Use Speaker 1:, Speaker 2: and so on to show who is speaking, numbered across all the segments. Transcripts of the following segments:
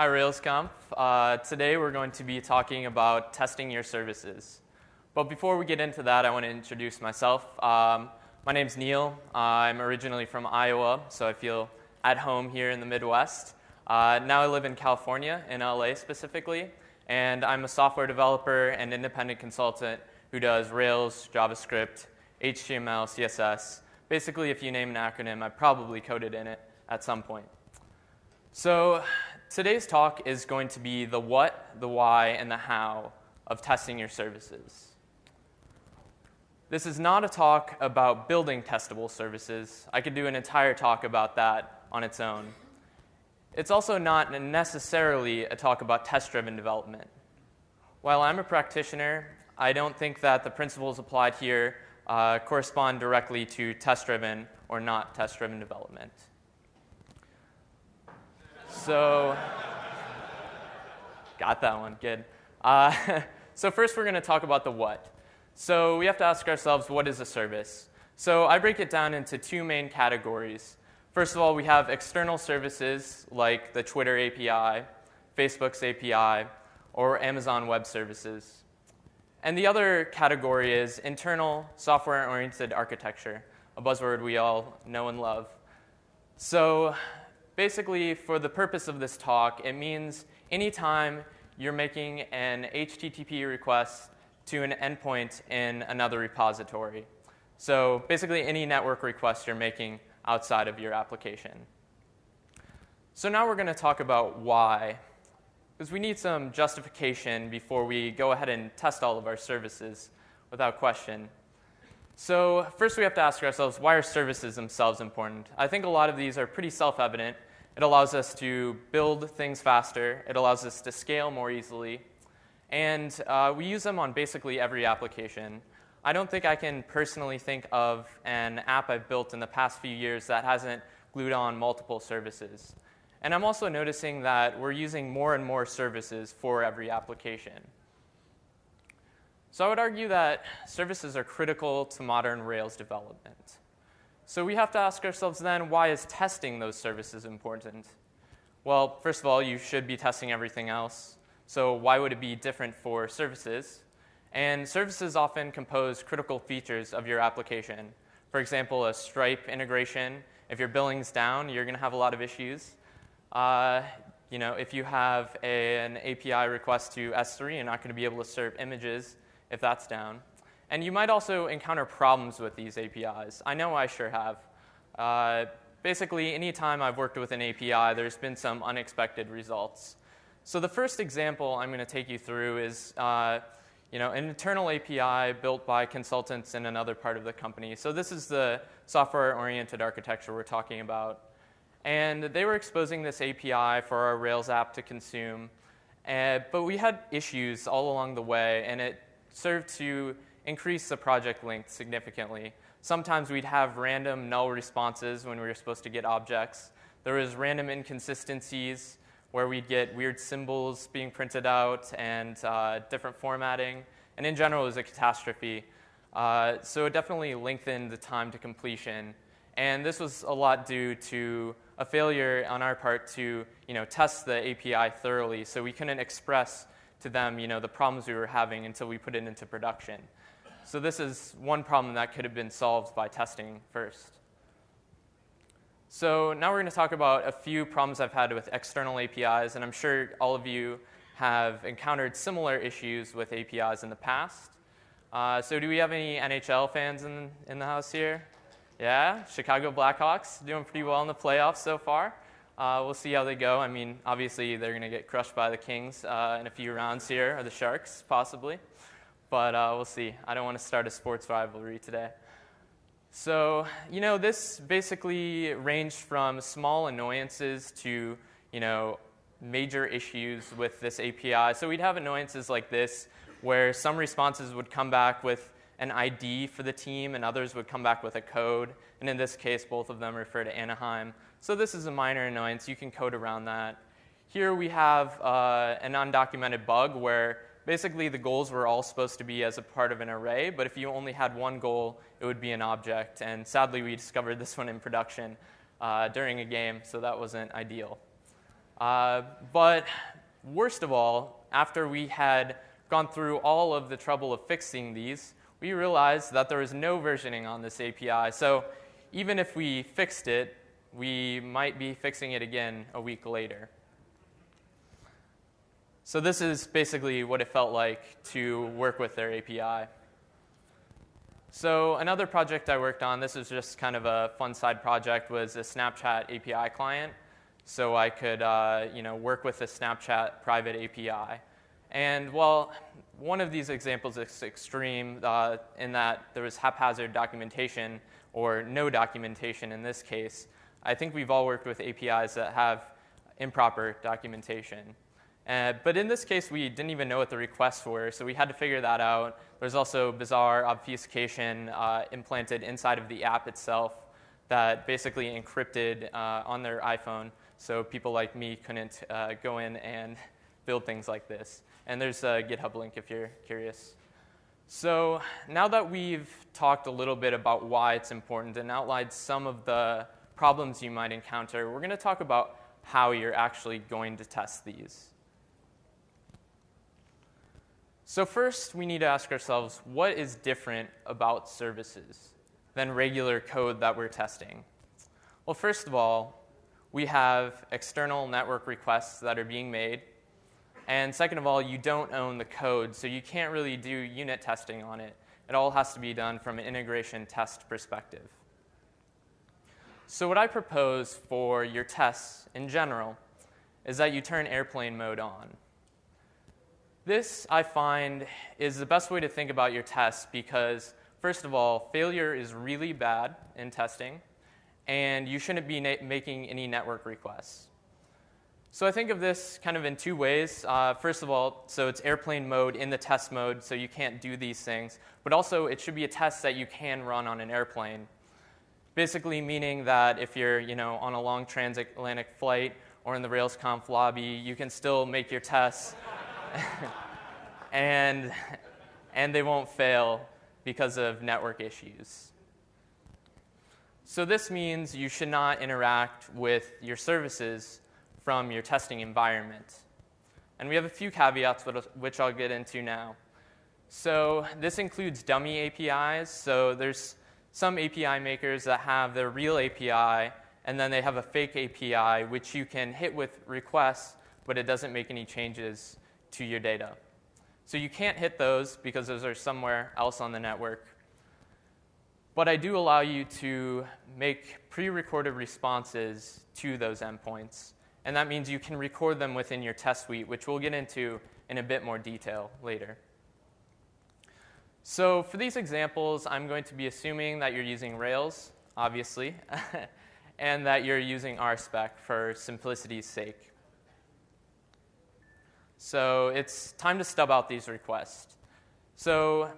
Speaker 1: Hi, RailsConf. Uh, today we're going to be talking about testing your services. But before we get into that, I want to introduce myself. Um, my name's Neil. I'm originally from Iowa, so I feel at home here in the Midwest. Uh, now I live in California, in LA specifically, and I'm a software developer and independent consultant who does Rails, JavaScript, HTML, CSS. Basically, if you name an acronym, I probably coded in it at some point. So today's talk is going to be the what, the why, and the how of testing your services. This is not a talk about building testable services. I could do an entire talk about that on its own. It's also not necessarily a talk about test driven development. While I'm a practitioner, I don't think that the principles applied here uh, correspond directly to test driven or not test driven development. So, got that one, good. Uh, so, first, we're going to talk about the what. So, we have to ask ourselves what is a service? So, I break it down into two main categories. First of all, we have external services like the Twitter API, Facebook's API, or Amazon Web Services. And the other category is internal software oriented architecture, a buzzword we all know and love. So, basically, for the purpose of this talk, it means anytime you're making an HTTP request to an endpoint in another repository. So, basically, any network request you're making outside of your application. So, now we're going to talk about why. Because we need some justification before we go ahead and test all of our services without question. So, first we have to ask ourselves why are services themselves important? I think a lot of these are pretty self evident. It allows us to build things faster, it allows us to scale more easily, and uh, we use them on basically every application. I don't think I can personally think of an app I've built in the past few years that hasn't glued on multiple services. And I'm also noticing that we're using more and more services for every application. So I would argue that services are critical to modern Rails development. So we have to ask ourselves then, why is testing those services important? Well, first of all, you should be testing everything else. So why would it be different for services? And services often compose critical features of your application. For example, a Stripe integration, if your billing's down, you're going to have a lot of issues. Uh, you know, if you have a, an API request to S3, you're not going to be able to serve images if that's down. And you might also encounter problems with these APIs. I know I sure have. Uh, basically, anytime I've worked with an API, there's been some unexpected results. So the first example I'm going to take you through is uh, you know, an internal API built by consultants in another part of the company. So this is the software-oriented architecture we're talking about. And they were exposing this API for our Rails app to consume. Uh, but we had issues all along the way, and it served to increase the project length significantly. Sometimes we'd have random null responses when we were supposed to get objects. There was random inconsistencies where we'd get weird symbols being printed out and uh, different formatting. And in general, it was a catastrophe. Uh, so it definitely lengthened the time to completion. And this was a lot due to a failure on our part to you know, test the API thoroughly. So we couldn't express to them you know, the problems we were having until we put it into production. So this is one problem that could have been solved by testing first. So now we're going to talk about a few problems I've had with external APIs, and I'm sure all of you have encountered similar issues with APIs in the past. Uh, so do we have any NHL fans in, in the house here? Yeah, Chicago Blackhawks doing pretty well in the playoffs so far. Uh, we'll see how they go. I mean, obviously they're going to get crushed by the Kings uh, in a few rounds here, or the Sharks possibly. But uh, we'll see. I don't want to start a sports rivalry today. So, you know, this basically ranged from small annoyances to, you know, major issues with this API. So we'd have annoyances like this where some responses would come back with an ID for the team and others would come back with a code. And in this case, both of them refer to Anaheim. So this is a minor annoyance. You can code around that. Here we have uh, an undocumented bug where basically the goals were all supposed to be as a part of an array, but if you only had one goal, it would be an object. And sadly, we discovered this one in production uh, during a game, so that wasn't ideal. Uh, but worst of all, after we had gone through all of the trouble of fixing these, we realized that there was no versioning on this API. So even if we fixed it, we might be fixing it again a week later. So this is basically what it felt like to work with their API. So another project I worked on, this was just kind of a fun side project, was a Snapchat API client. So I could uh, you know, work with a Snapchat private API. And while one of these examples is extreme uh, in that there was haphazard documentation or no documentation in this case, I think we've all worked with APIs that have improper documentation. Uh, but in this case, we didn't even know what the requests were, so we had to figure that out. There's also bizarre obfuscation uh, implanted inside of the app itself that basically encrypted uh, on their iPhone, so people like me couldn't uh, go in and build things like this. And there's a GitHub link if you're curious. So now that we've talked a little bit about why it's important and outlined some of the problems you might encounter, we're going to talk about how you're actually going to test these. So, first, we need to ask ourselves what is different about services than regular code that we're testing? Well, first of all, we have external network requests that are being made. And second of all, you don't own the code, so you can't really do unit testing on it. It all has to be done from an integration test perspective. So, what I propose for your tests in general is that you turn airplane mode on. This, I find, is the best way to think about your tests because, first of all, failure is really bad in testing, and you shouldn't be na- making any network requests. So I think of this kind of in two ways. Uh, first of all, so it's airplane mode in the test mode, so you can't do these things. But also, it should be a test that you can run on an airplane. Basically, meaning that if you're you know, on a long transatlantic flight or in the RailsConf lobby, you can still make your tests and, and they won't fail because of network issues. So this means you should not interact with your services from your testing environment. And we have a few caveats, which I'll get into now. So this includes dummy APIs. So there's some API makers that have their real API, and then they have a fake API, which you can hit with requests, but it doesn't make any changes to your data. So you can't hit those because those are somewhere else on the network. But I do allow you to make pre recorded responses to those endpoints. And that means you can record them within your test suite, which we'll get into in a bit more detail later. So for these examples, I'm going to be assuming that you're using Rails, obviously, and that you're using RSpec for simplicity's sake. So it's time to stub out these requests. So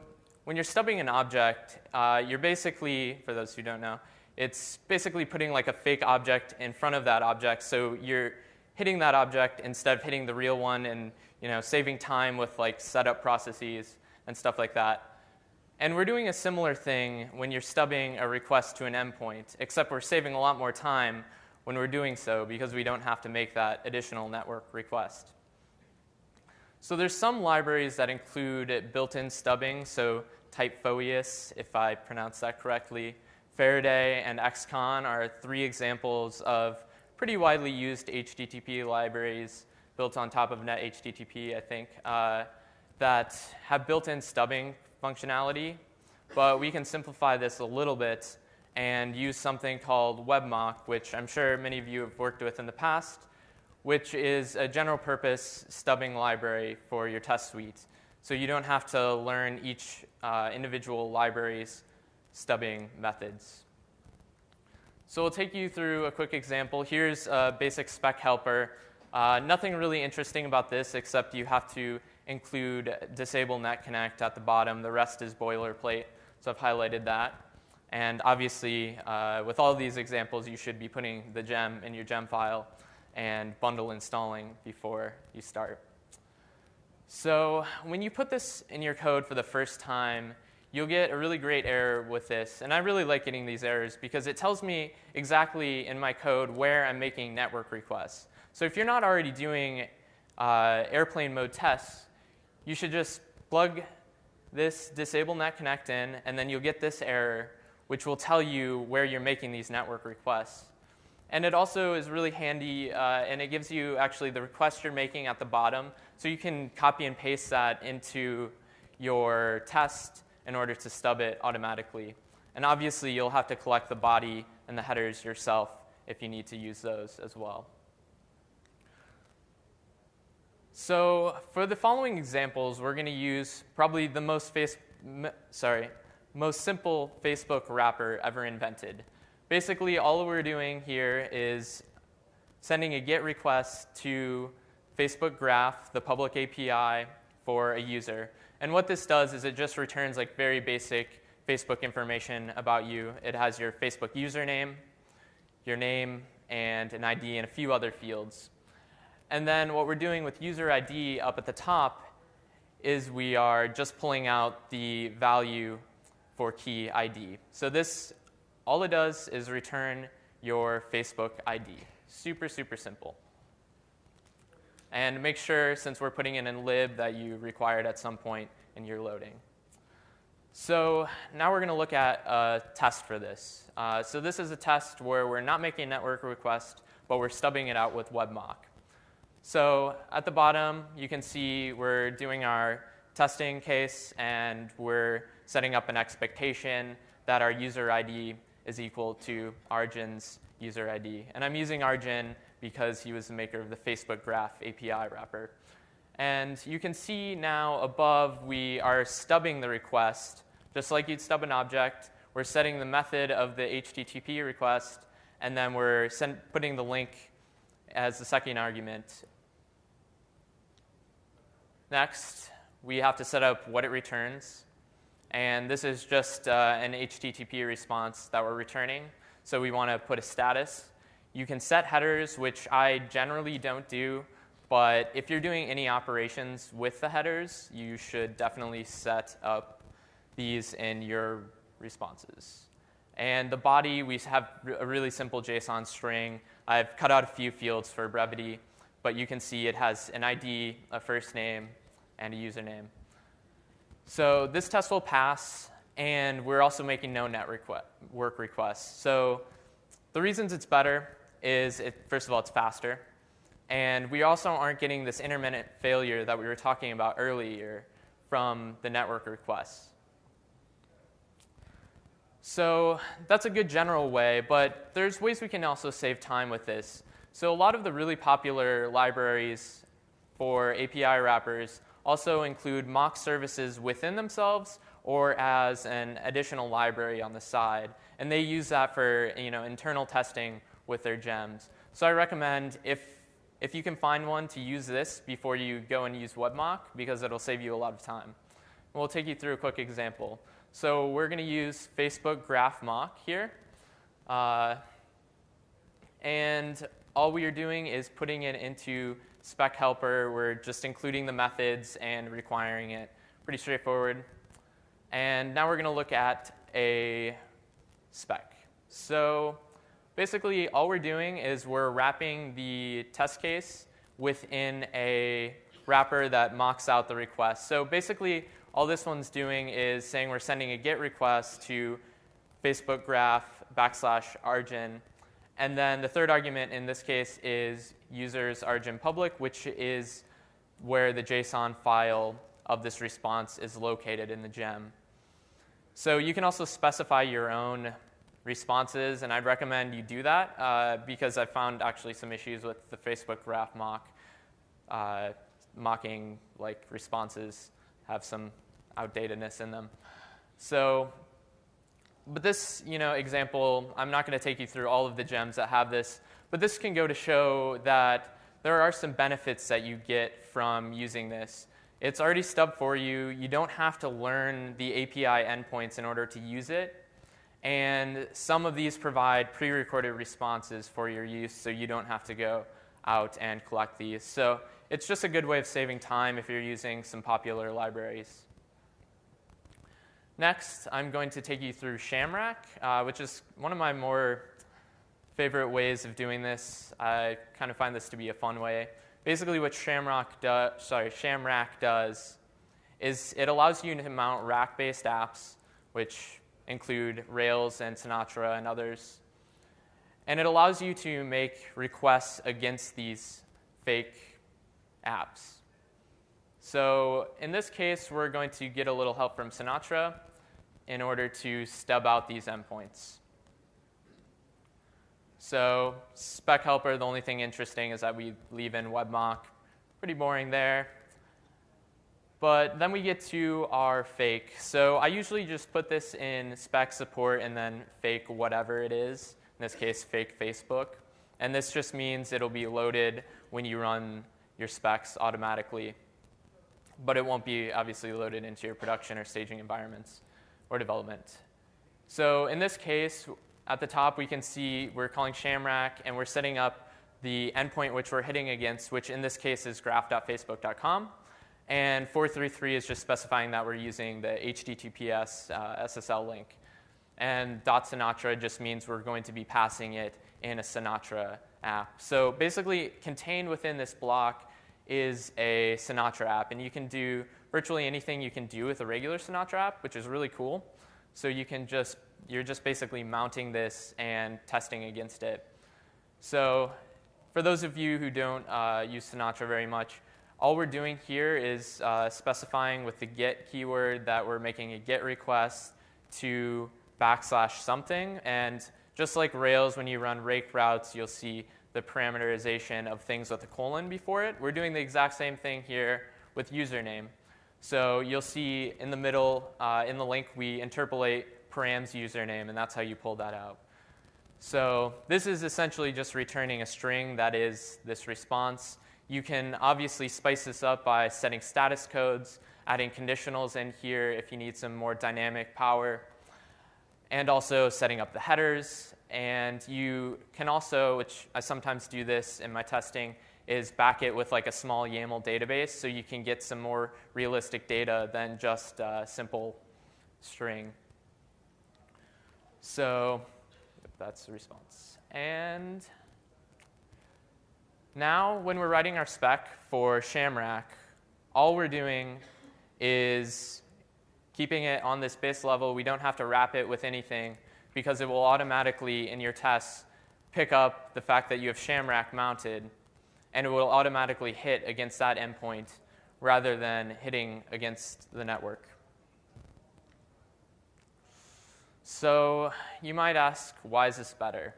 Speaker 1: when you're stubbing an object, uh, you're basically, for those who don't know, it's basically putting like a fake object in front of that object. So you're hitting that object instead of hitting the real one and you know, saving time with like setup processes and stuff like that. And we're doing a similar thing when you're stubbing a request to an endpoint, except we're saving a lot more time when we're doing so because we don't have to make that additional network request. So there's some libraries that include built-in stubbing, so Typhoeus, if I pronounce that correctly. Faraday and Excon are three examples of pretty widely used HTTP libraries built on top of NetHTTP, I think, uh, that have built-in stubbing functionality. But we can simplify this a little bit and use something called WebMock, which I'm sure many of you have worked with in the past which is a general purpose stubbing library for your test suite. So you don't have to learn each uh, individual library's stubbing methods. So we'll take you through a quick example. Here's a basic spec helper. Uh, nothing really interesting about this except you have to include disable net connect at the bottom. The rest is boilerplate, so I've highlighted that. And obviously, uh, with all these examples, you should be putting the gem in your gem file and bundle installing before you start. So when you put this in your code for the first time, you'll get a really great error with this. And I really like getting these errors because it tells me exactly in my code where I'm making network requests. So if you're not already doing uh, airplane mode tests, you should just plug this disable net connect in, and then you'll get this error, which will tell you where you're making these network requests. And it also is really handy, uh, and it gives you actually the request you're making at the bottom, so you can copy and paste that into your test in order to stub it automatically. And obviously, you'll have to collect the body and the headers yourself if you need to use those as well. So for the following examples, we're going to use probably the most face, sorry, most simple Facebook wrapper ever invented. Basically, all we're doing here is sending a GET request to Facebook Graph, the public API for a user. And what this does is it just returns like very basic Facebook information about you. It has your Facebook username, your name, and an ID, and a few other fields. And then what we're doing with user ID up at the top is we are just pulling out the value for key ID. So this, all it does is return your Facebook ID. Super, super simple. And make sure, since we're putting it in lib, that you require it at some point in your loading. So now we're going to look at a test for this. Uh, so this is a test where we're not making a network request, but we're stubbing it out with WebMock. So at the bottom, you can see we're doing our testing case and we're setting up an expectation that our user ID is equal to Arjun's user ID. And I'm using Arjun because he was the maker of the Facebook Graph API wrapper. And you can see now above we are stubbing the request, just like you'd stub an object. We're setting the method of the HTTP request, and then we're send, putting the link as the second argument Next, we have to set up what it returns. And this is just uh, an HTTP response that we're returning. So we want to put a status. You can set headers, which I generally don't do. But if you're doing any operations with the headers, you should definitely set up these in your responses. And the body, we have a really simple JSON string. I've cut out a few fields for brevity, but you can see it has an ID, a first name, and a username. So this test will pass, and we're also making no net requ- work requests. So the reasons it's better is, it, first of all, it's faster. And we also aren't getting this intermittent failure that we were talking about earlier from the network requests. So that's a good general way, but there's ways we can also save time with this. So a lot of the really popular libraries for API wrappers also include mock services within themselves or as an additional library on the side. And they use that for you know, internal testing with their gems. So I recommend if, if you can find one to use this before you go and use WebMock because it'll save you a lot of time. We'll take you through a quick example. So we're going to use Facebook Graph Mock here. Uh, and all we are doing is putting it into spec helper, we're just including the methods and requiring it. Pretty straightforward. And now we're going to look at a spec. So basically, all we're doing is we're wrapping the test case within a wrapper that mocks out the request. So basically, all this one's doing is saying we're sending a GET request to Facebook graph backslash Arjun and then the third argument in this case is users Arjun public, which is where the JSON file of this response is located in the gem. So you can also specify your own responses, and I'd recommend you do that uh, because I found actually some issues with the Facebook graph mock. Uh, mocking like responses have some outdatedness in them. So but this you know, example, I'm not going to take you through all of the gems that have this, but this can go to show that there are some benefits that you get from using this. It's already stubbed for you. You don't have to learn the API endpoints in order to use it. And some of these provide pre recorded responses for your use, so you don't have to go out and collect these. So it's just a good way of saving time if you're using some popular libraries. Next, I'm going to take you through Shamrack, uh, which is one of my more favorite ways of doing this. I kind of find this to be a fun way. Basically, what Shamrock do, sorry, Shamrack does is it allows you to mount rack-based apps, which include Rails and Sinatra and others. And it allows you to make requests against these fake apps. So in this case, we're going to get a little help from Sinatra in order to stub out these endpoints. So spec helper, the only thing interesting is that we leave in webmock. Pretty boring there. But then we get to our fake. So I usually just put this in spec support and then fake whatever it is, in this case, fake Facebook. And this just means it'll be loaded when you run your specs automatically. But it won't be obviously loaded into your production or staging environments or development. So in this case, at the top, we can see we're calling Shamrack, and we're setting up the endpoint which we're hitting against, which in this case is graph.facebook.com. And 433 is just specifying that we're using the HTTPS uh, SSL link. And dot .sinatra just means we're going to be passing it in a Sinatra app. So basically, contained within this block is a Sinatra app. And you can do virtually anything you can do with a regular Sinatra app, which is really cool. So you can just you're just basically mounting this and testing against it. So for those of you who don't uh, use Sinatra very much, all we're doing here is uh, specifying with the get keyword that we're making a get request to backslash something. And just like Rails, when you run rake routes, you'll see the parameterization of things with a colon before it. We're doing the exact same thing here with username. So you'll see in the middle, uh, in the link, we interpolate params username, and that's how you pull that out. So this is essentially just returning a string that is this response. You can obviously spice this up by setting status codes, adding conditionals in here if you need some more dynamic power, and also setting up the headers. And you can also, which I sometimes do this in my testing, is back it with like a small YAML database so you can get some more realistic data than just a simple string. So that's the response. And now when we're writing our spec for Shamrack, all we're doing is keeping it on this base level. We don't have to wrap it with anything because it will automatically, in your tests, pick up the fact that you have Shamrack mounted, and it will automatically hit against that endpoint rather than hitting against the network. So you might ask, why is this better?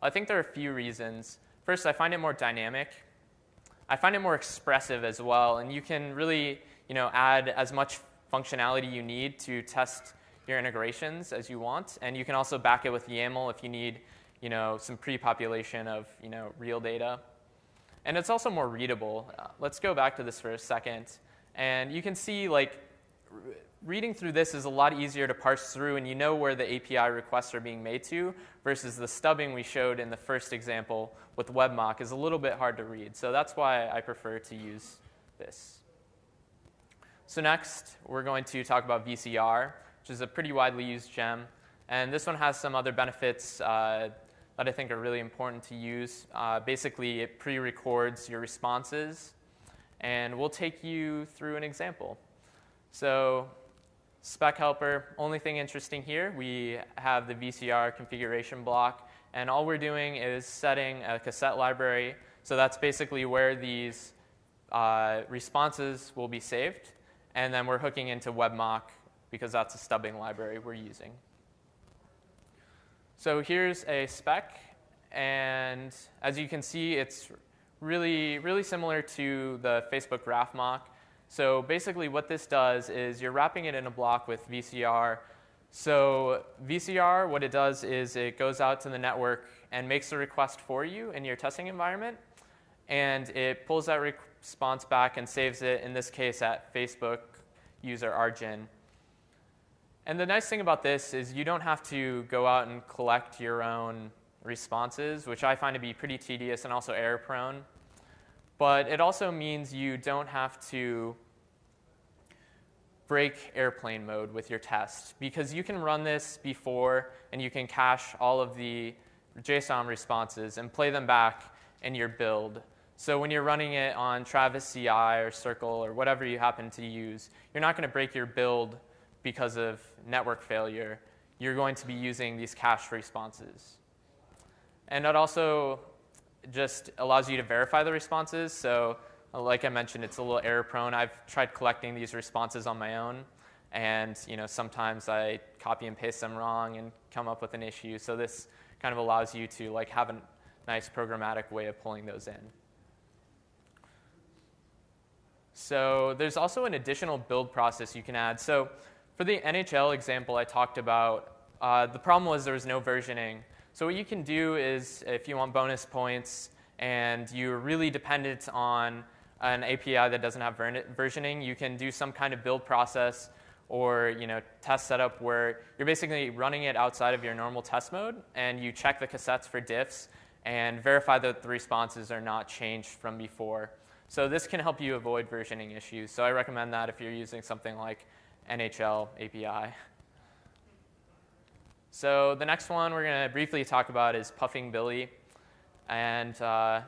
Speaker 1: I think there are a few reasons. First, I find it more dynamic. I find it more expressive as well, and you can really you know, add as much functionality you need to test your integrations as you want, and you can also back it with YAML if you need you know, some pre-population of you know, real data. And it's also more readable. Uh, let's go back to this for a second. And you can see like reading through this is a lot easier to parse through and you know where the API requests are being made to versus the stubbing we showed in the first example with WebMock is a little bit hard to read. So that's why I prefer to use this. So next, we're going to talk about VCR, which is a pretty widely used gem. And this one has some other benefits uh, that I think are really important to use. Uh, basically, it pre-records your responses. And we'll take you through an example. So spec helper, only thing interesting here, we have the VCR configuration block. And all we're doing is setting a cassette library. So that's basically where these uh, responses will be saved. And then we're hooking into WebMock because that's a stubbing library we're using. So here's a spec. And as you can see, it's really, really similar to the Facebook graph mock. So basically what this does is you're wrapping it in a block with VCR. So VCR, what it does is it goes out to the network and makes a request for you in your testing environment. And it pulls that response back and saves it, in this case, at Facebook user Arjun. And the nice thing about this is you don't have to go out and collect your own responses, which I find to be pretty tedious and also error prone. But it also means you don't have to break airplane mode with your test because you can run this before and you can cache all of the JSON responses and play them back in your build. So when you're running it on Travis CI or Circle or whatever you happen to use, you're not going to break your build because of network failure. You're going to be using these cached responses. And it also just allows you to verify the responses. So like I mentioned, it's a little error prone. I've tried collecting these responses on my own. And you know, sometimes I copy and paste them wrong and come up with an issue. So this kind of allows you to like have a nice programmatic way of pulling those in. So there's also an additional build process you can add. So for the NHL example I talked about, uh, the problem was there was no versioning. So what you can do is if you want bonus points and you're really dependent on an API that doesn't have versioning, you can do some kind of build process or you know test setup where you're basically running it outside of your normal test mode and you check the cassettes for diffs and verify that the responses are not changed from before. So this can help you avoid versioning issues. So I recommend that if you're using something like NHL API. So the next one we're going to briefly talk about is Puffing Billy. And uh,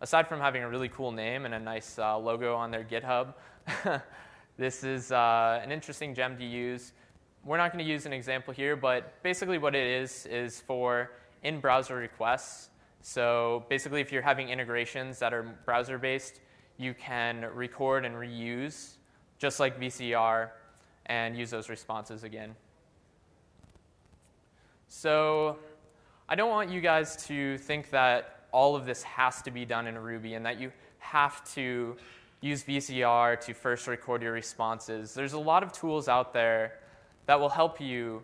Speaker 1: aside from having a really cool name and a nice uh, logo on their GitHub, this is uh, an interesting gem to use. We're not going to use an example here, but basically what it is is for in-browser requests. So basically if you're having integrations that are browser-based, you can record and reuse, just like VCR, and use those responses again. So I don't want you guys to think that all of this has to be done in Ruby and that you have to use VCR to first record your responses. There's a lot of tools out there that will help you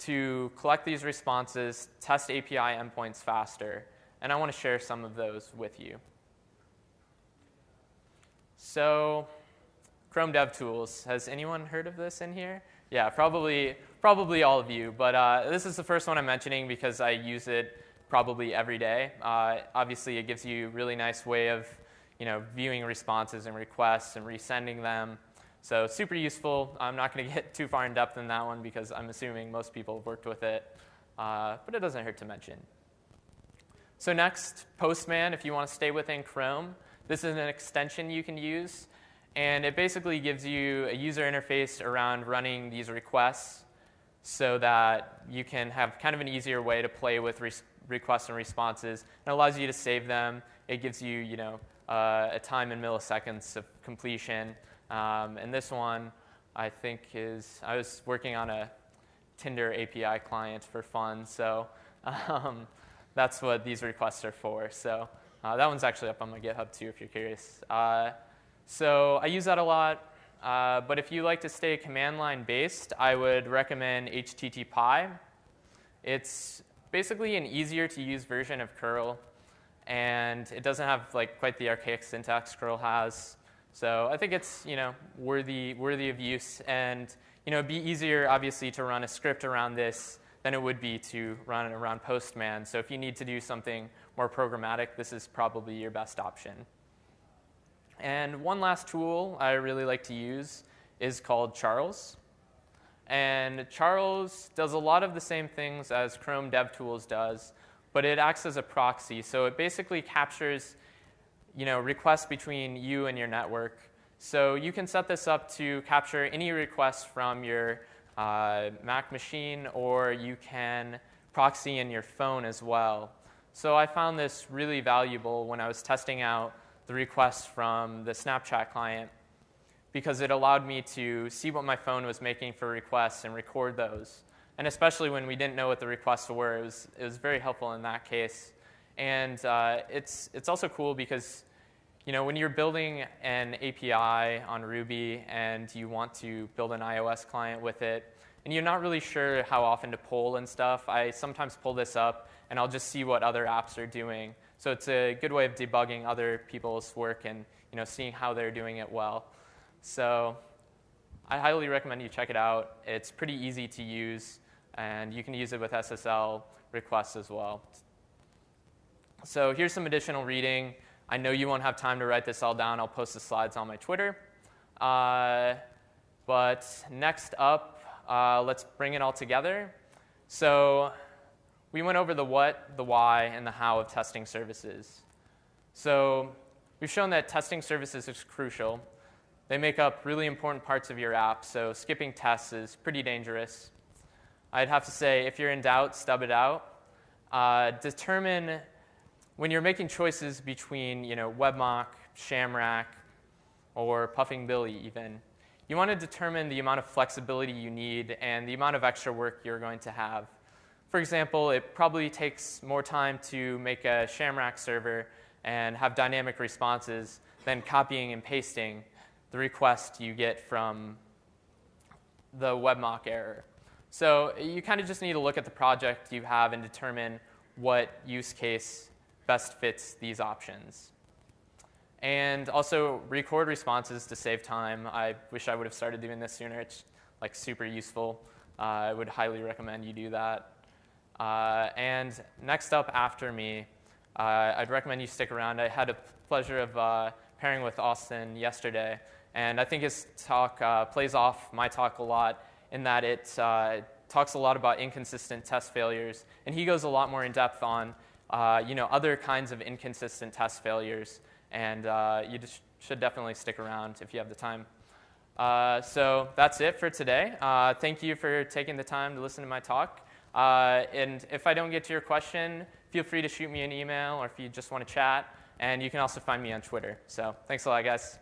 Speaker 1: to collect these responses, test API endpoints faster, and I want to share some of those with you. So, Chrome DevTools. Has anyone heard of this in here? Yeah, probably, probably all of you. But uh, this is the first one I'm mentioning because I use it probably every day. Uh, obviously, it gives you a really nice way of you know, viewing responses and requests and resending them. So super useful. I'm not going to get too far in depth in that one because I'm assuming most people have worked with it. Uh, but it doesn't hurt to mention. So next, Postman, if you want to stay within Chrome. This is an extension you can use, and it basically gives you a user interface around running these requests so that you can have kind of an easier way to play with re- requests and responses. It allows you to save them. It gives you, you know, uh, a time in milliseconds of completion. Um, and this one, I think, is I was working on a Tinder API client for fun, so um, that's what these requests are for. So uh, that one's actually up on my GitHub too, if you're curious. Uh, so I use that a lot. Uh, but if you like to stay command line based, I would recommend HTTPie. It's basically an easier to use version of curl, and it doesn't have like quite the archaic syntax curl has. So I think it's you know worthy worthy of use, and you know it'd be easier obviously to run a script around this than it would be to run it around Postman. So if you need to do something more programmatic, this is probably your best option. And one last tool I really like to use is called Charles. And Charles does a lot of the same things as Chrome DevTools does, but it acts as a proxy. So it basically captures you know, requests between you and your network. So you can set this up to capture any requests from your uh, Mac machine, or you can proxy in your phone as well. So I found this really valuable when I was testing out the requests from the Snapchat client because it allowed me to see what my phone was making for requests and record those. And especially when we didn't know what the requests were, it was, it was very helpful in that case. And uh, it's, it's also cool because you know, when you're building an API on Ruby and you want to build an iOS client with it, and you're not really sure how often to pull and stuff, I sometimes pull this up and I'll just see what other apps are doing. So it's a good way of debugging other people's work and you know, seeing how they're doing it well. So I highly recommend you check it out. It's pretty easy to use, and you can use it with SSL requests as well. So here's some additional reading. I know you won't have time to write this all down. I'll post the slides on my Twitter. Uh, but next up, uh, let's bring it all together. So we went over the what, the why, and the how of testing services. So we've shown that testing services is crucial. They make up really important parts of your app, so skipping tests is pretty dangerous. I'd have to say, if you're in doubt, stub it out. Uh, determine when you're making choices between, you know, WebMock, Shamrack, or Puffing Billy, even. You want to determine the amount of flexibility you need and the amount of extra work you're going to have. For example, it probably takes more time to make a Shamrock server and have dynamic responses than copying and pasting the request you get from the WebMock error. So you kind of just need to look at the project you have and determine what use case best fits these options. And also record responses to save time. I wish I would have started doing this sooner. It's like super useful. Uh, I would highly recommend you do that. Uh, and next up after me, uh, I'd recommend you stick around. I had a pleasure of uh, pairing with Austin yesterday, and I think his talk uh, plays off my talk a lot in that it uh, talks a lot about inconsistent test failures, and he goes a lot more in depth on uh, you know other kinds of inconsistent test failures, and you should definitely stick around if you have the time. So that's it for today. Thank you for taking the time to listen to my talk. Uh, and if I don't get to your question, feel free to shoot me an email or if you just want to chat. And you can also find me on Twitter. So thanks a lot, guys.